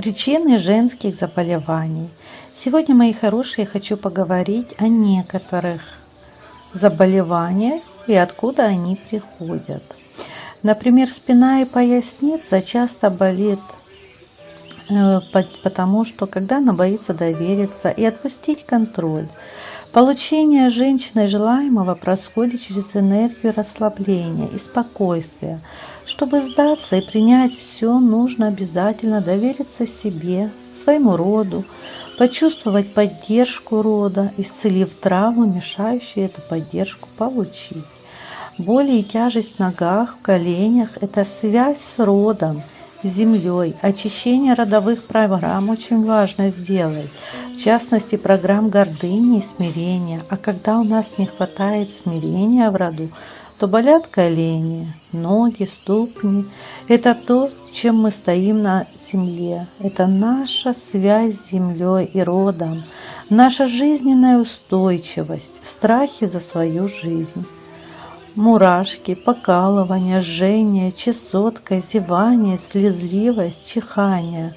Причины женских заболеваний. Сегодня, мои хорошие, хочу поговорить о некоторых заболеваниях и откуда они приходят. Например, спина и поясница часто болит, э, потому что когда она боится довериться и отпустить контроль, Получение женщиной желаемого происходит через энергию расслабления и спокойствия. Чтобы сдаться и принять все, нужно обязательно довериться себе, своему роду, почувствовать поддержку рода, исцелив травму, мешающую эту поддержку получить. Боли и тяжесть в ногах, в коленях – это связь с родом – землей. Очищение родовых программ очень важно сделать, в частности программ гордыни и смирения. А когда у нас не хватает смирения в роду, то болят колени, ноги, ступни. Это то, чем мы стоим на земле. Это наша связь с землей и родом, наша жизненная устойчивость, страхи за свою жизнь мурашки, покалывание, жжение, чесотка, зевание, слезливость, чихание.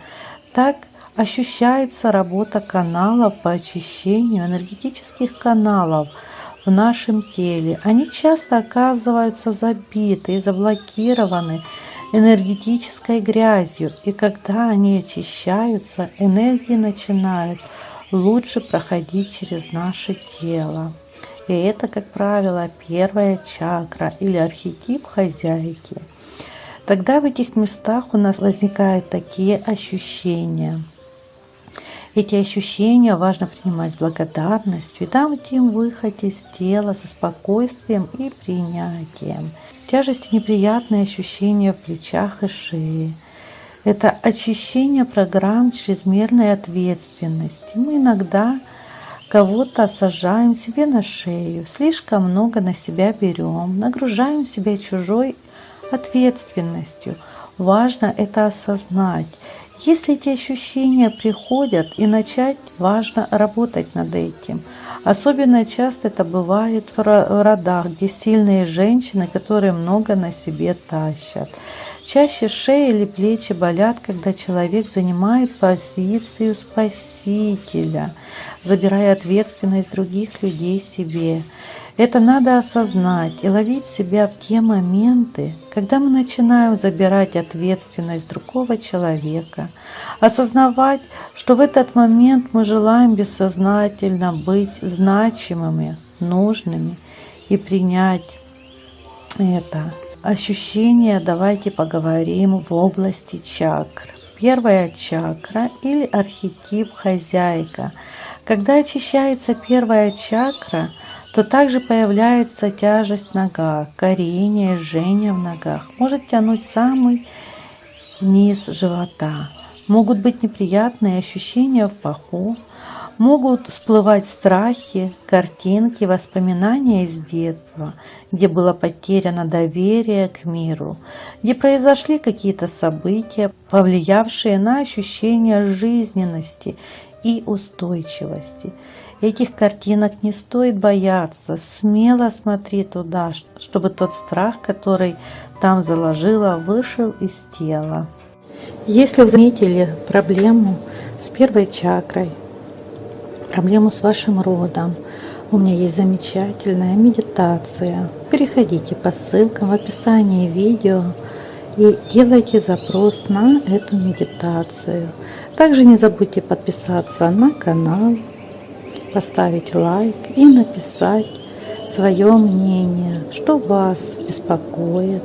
Так ощущается работа каналов по очищению энергетических каналов в нашем теле. Они часто оказываются забиты и заблокированы энергетической грязью, и когда они очищаются, энергии начинают лучше проходить через наше тело. И это, как правило, первая чакра или архетип хозяйки. Тогда в этих местах у нас возникают такие ощущения. Эти ощущения важно принимать с благодарностью и им выход из тела со спокойствием и принятием. Тяжесть и неприятные ощущения в плечах и шее. Это очищение программ чрезмерной ответственности. Мы иногда кого-то сажаем себе на шею, слишком много на себя берем, нагружаем себя чужой ответственностью. Важно это осознать. Если эти ощущения приходят и начать, важно работать над этим. Особенно часто это бывает в родах, где сильные женщины, которые много на себе тащат. Чаще шея или плечи болят, когда человек занимает позицию спасителя, забирая ответственность других людей себе. Это надо осознать и ловить себя в те моменты, когда мы начинаем забирать ответственность другого человека, осознавать, что в этот момент мы желаем бессознательно быть значимыми, нужными и принять это ощущения давайте поговорим в области чакр. Первая чакра или архетип хозяйка. Когда очищается первая чакра, то также появляется тяжесть в ногах, корение, жжение в ногах. Может тянуть самый низ живота. Могут быть неприятные ощущения в паху, могут всплывать страхи, картинки, воспоминания из детства, где было потеряно доверие к миру, где произошли какие-то события, повлиявшие на ощущение жизненности и устойчивости. Этих картинок не стоит бояться, смело смотри туда, чтобы тот страх, который там заложила, вышел из тела. Если вы заметили проблему с первой чакрой, проблему с вашим родом, у меня есть замечательная медитация. Переходите по ссылкам в описании видео и делайте запрос на эту медитацию. Также не забудьте подписаться на канал, поставить лайк и написать свое мнение, что вас беспокоит,